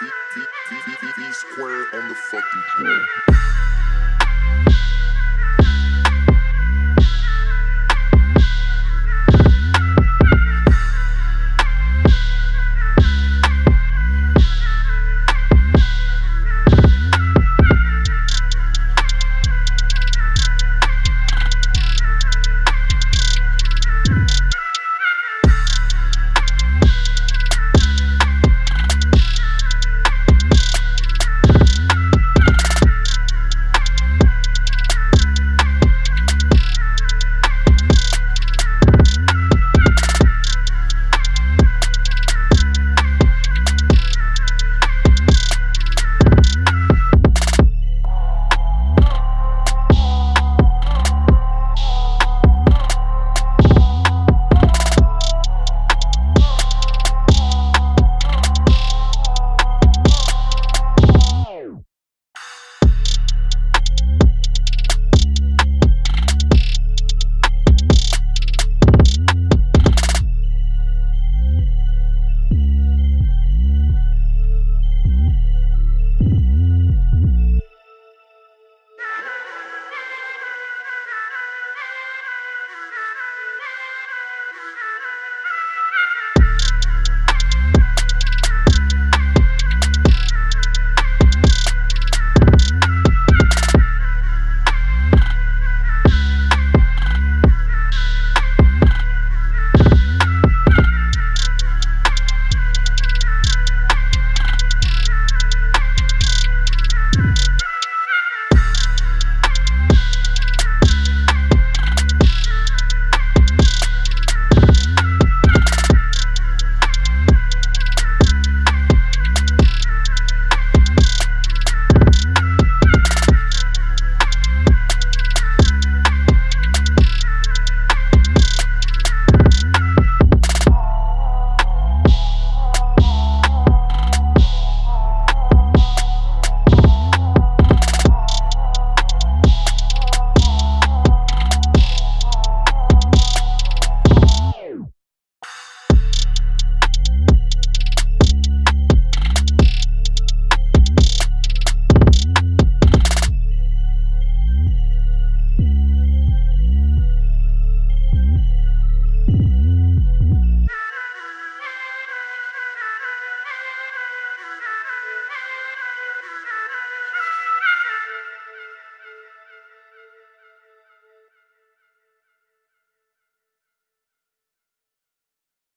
V, square on the fucking floor.